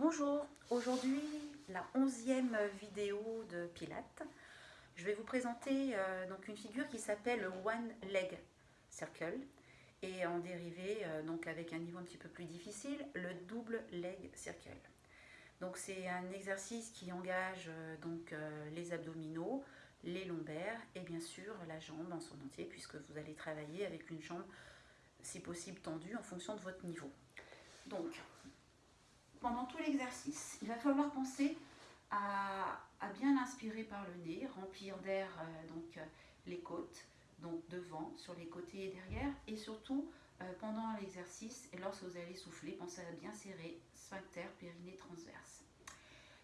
Bonjour, aujourd'hui la onzième vidéo de Pilates. Je vais vous présenter euh, donc une figure qui s'appelle One Leg Circle et en dérivé, euh, donc avec un niveau un petit peu plus difficile, le double leg circle. Donc c'est un exercice qui engage euh, donc les abdominaux, les lombaires et bien sûr la jambe en son entier puisque vous allez travailler avec une jambe si possible tendue en fonction de votre niveau. Pendant tout l'exercice, il va falloir penser à, bien inspirer par le nez, remplir d'air euh, donc euh, les côtes, donc devant, sur les côtés et derrière, et surtout euh, pendant l'exercice et lorsque vous allez souffler, pensez à bien serrer sphincter, périnée transverse.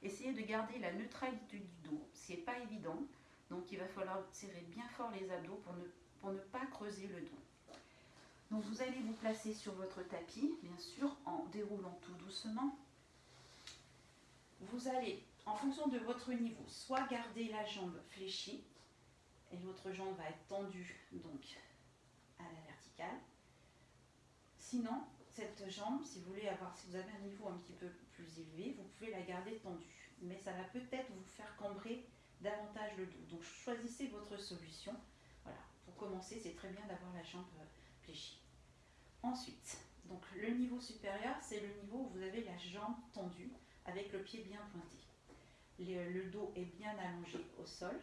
Essayez de garder la neutralité du dos, ce n'est pas évident, donc il va falloir serrer bien fort les abdos pour ne, pour ne pas creuser le dos. Donc vous allez vous placer sur votre tapis, bien sûr, en déroulant tout doucement. Vous allez, en fonction de votre niveau, soit garder la jambe fléchie, et votre jambe va être tendue donc à la verticale. Sinon, cette jambe, si vous voulez avoir, si vous avez un niveau un petit peu plus élevé, vous pouvez la garder tendue. Mais ça va peut-être vous faire cambrer davantage le dos. Donc choisissez votre solution. Voilà, pour commencer, c'est très bien d'avoir la jambe fléchie. Ensuite, donc le niveau supérieur, c'est le niveau où vous avez la jambe tendue avec le pied bien pointé. Le, dos est bien allongé au sol.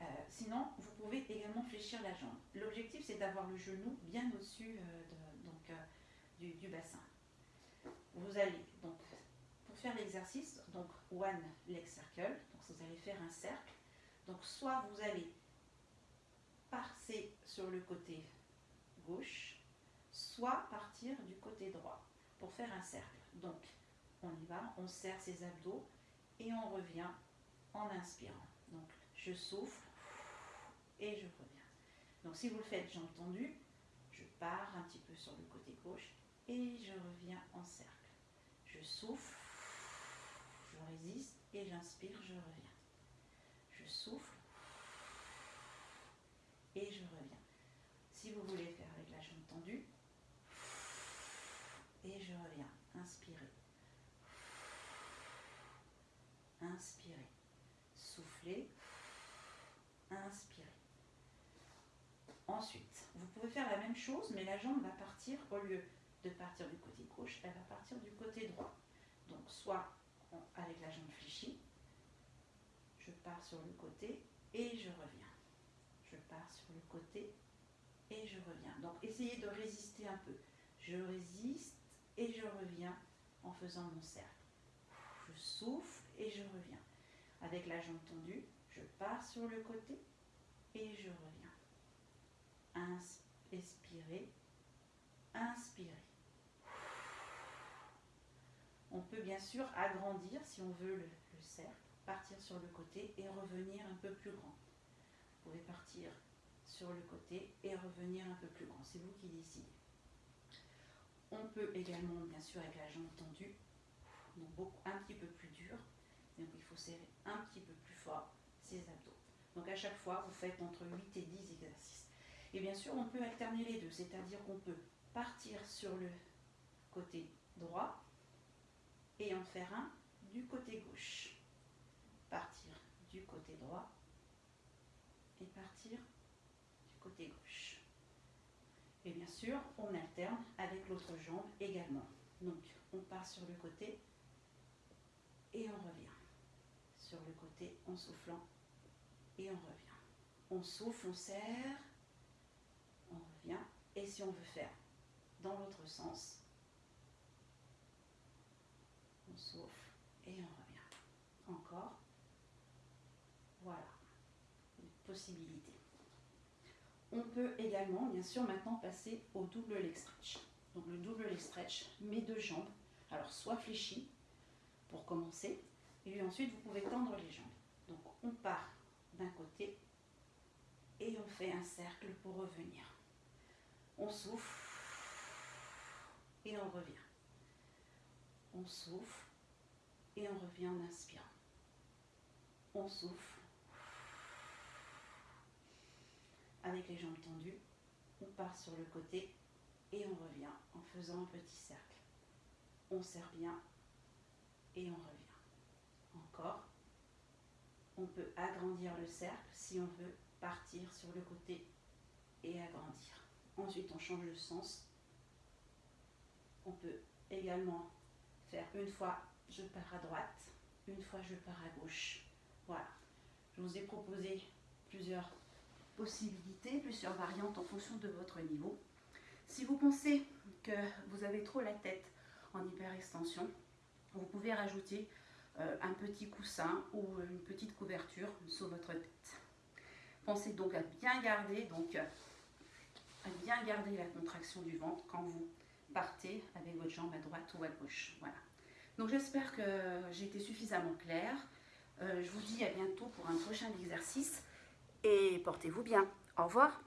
Euh, sinon, vous pouvez également fléchir la jambe. L'objectif, c'est d'avoir le genou bien au-dessus euh, euh, du, bassin. Vous allez, donc, pour faire l'exercice, donc one leg circle, donc vous allez faire un cercle. Donc, soit vous allez passer sur le côté gauche, soit partir du côté droit pour faire un cercle. Donc, on y va, on serre ses abdos et on revient en inspirant. Donc, je souffle et je reviens. Donc, si vous le faites jambes tendues, je pars un petit peu sur le côté gauche et je reviens en cercle. Je souffle, je résiste et j'inspire, je reviens. Je souffle et je reviens. Si vous voulez faire avec la jambe tendue, et je reviens. Inspirez. Inspirez. Soufflez. Inspirez. Ensuite, vous pouvez faire la même chose, mais la jambe va partir, au lieu de partir du côté gauche, elle va partir du côté droit. Donc, soit avec la jambe fléchie, je pars sur le côté et je reviens. Je pars sur le côté et je reviens. Donc, essayez de résister un peu. Je résiste et je reviens en faisant mon cercle. Je souffle et je reviens. Avec la jambe tendue, je pars sur le côté et je reviens. Inspirez, inspirez. On peut bien sûr agrandir si on veut le, le cercle, partir sur le côté et revenir un peu plus grand. Vous pouvez partir sur le côté et revenir un peu plus grand. C'est vous qui décidez. On peut également, bien sûr, avec la jambe tendue, un petit peu plus dur. Donc il faut serrer un petit peu plus fort ses abdos. Donc à chaque fois, vous faites entre 8 et 10 exercices. Et bien sûr, on peut alterner les deux, c'est-à-dire qu'on peut partir sur le côté droit et en faire un du côté gauche. Partir du côté droit et partir du côté gauche. Et bien sûr, on alterne avec l'autre jambe également. Donc, on part sur le côté et on revient. Sur le côté en soufflant et on revient. On souffle, on serre, on revient. Et si on veut faire dans l'autre sens, on souffle et on revient. Encore. Voilà. Une possibilité. On peut également, bien sûr, maintenant passer au double leg stretch. Donc le double leg stretch, mes deux jambes, alors soit fléchies pour commencer, et ensuite vous pouvez tendre les jambes. Donc on part d'un côté et on fait un cercle pour revenir. On souffle et on revient. On souffle et on revient en inspirant. On souffle avec les jambes tendues, on part sur le côté et on revient en faisant un petit cercle. On serre bien on peut agrandir le cercle si on veut partir sur le côté et agrandir. Ensuite, on change de sens. On peut également faire une fois je pars à droite, une fois je pars à gauche. Voilà. Je vous ai proposé plusieurs possibilités, plusieurs variantes en fonction de votre niveau. Si vous pensez que vous avez trop la tête en hyperextension, vous pouvez rajouter un petit coussin ou une petite couverture sur votre tête. Pensez donc à bien garder, donc, à bien garder la contraction du ventre quand vous partez avec votre jambe à droite ou à gauche. Voilà. Donc j'espère que j'ai été suffisamment claire. Euh, je vous dis à bientôt pour un prochain exercice et portez-vous bien. Au revoir.